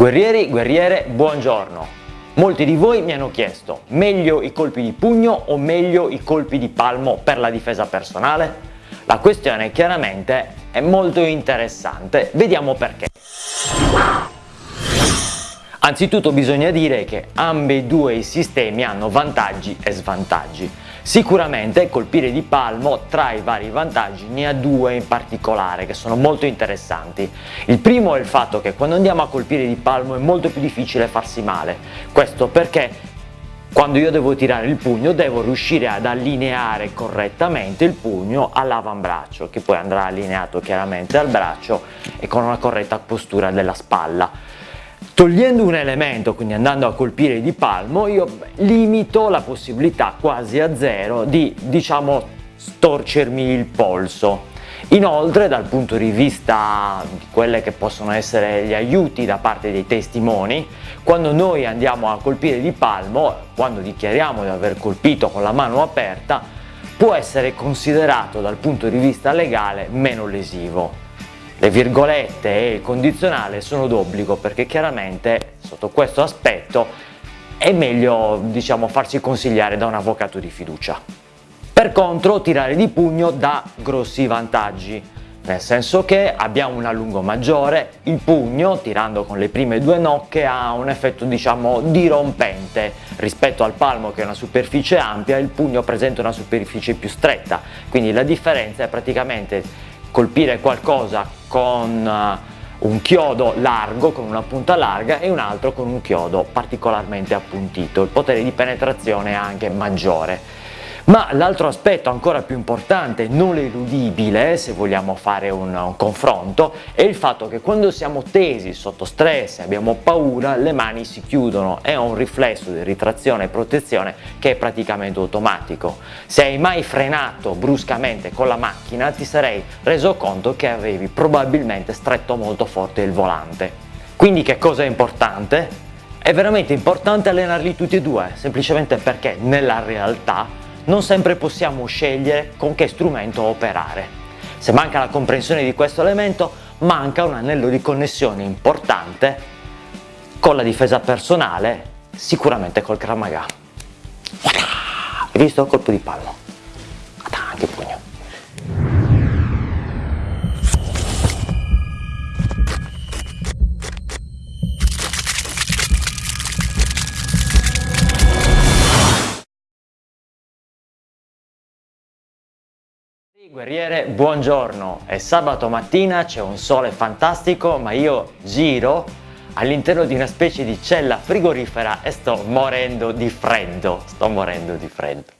Guerrieri, guerriere, buongiorno. Molti di voi mi hanno chiesto, meglio i colpi di pugno o meglio i colpi di palmo per la difesa personale? La questione chiaramente è molto interessante, vediamo perché. Anzitutto bisogna dire che ambedue i sistemi hanno vantaggi e svantaggi. Sicuramente colpire di palmo tra i vari vantaggi ne ha due in particolare che sono molto interessanti. Il primo è il fatto che quando andiamo a colpire di palmo è molto più difficile farsi male, questo perché quando io devo tirare il pugno devo riuscire ad allineare correttamente il pugno all'avambraccio che poi andrà allineato chiaramente al braccio e con una corretta postura della spalla. Togliendo un elemento, quindi andando a colpire di palmo, io limito la possibilità quasi a zero di, diciamo, storcermi il polso. Inoltre dal punto di vista di quelle che possono essere gli aiuti da parte dei testimoni, quando noi andiamo a colpire di palmo, quando dichiariamo di aver colpito con la mano aperta, può essere considerato dal punto di vista legale meno lesivo. Le virgolette e il condizionale sono d'obbligo perché chiaramente sotto questo aspetto è meglio diciamo, farsi consigliare da un avvocato di fiducia. Per contro tirare di pugno dà grossi vantaggi, nel senso che abbiamo un allungo maggiore, il pugno tirando con le prime due nocche ha un effetto diciamo dirompente. Rispetto al palmo che è una superficie ampia il pugno presenta una superficie più stretta. Quindi la differenza è praticamente colpire qualcosa con eh, un chiodo largo, con una punta larga e un altro con un chiodo particolarmente appuntito, il potere di penetrazione è anche maggiore. Ma l'altro aspetto ancora più importante, non eludibile se vogliamo fare un, un, confronto, è il fatto che quando siamo tesi sotto stress abbiamo paura le mani si chiudono, è un riflesso di ritrazione e protezione che è praticamente automatico. Se hai mai frenato bruscamente con la macchina ti sarei reso conto che avevi probabilmente stretto molto forte il volante. Quindi che cosa è importante? È veramente importante allenarli tutti e due, semplicemente perché nella realtà non sempre possiamo scegliere con che strumento operare. Se manca la comprensione di questo elemento, manca un anello di connessione importante con la difesa personale, sicuramente col Kramaga. Hai visto? Colpo di palmo. Guerriere, buongiorno! È sabato mattina, c'è un sole fantastico, ma io giro all'interno di una specie di cella frigorifera e sto morendo di freddo. Sto morendo di freddo.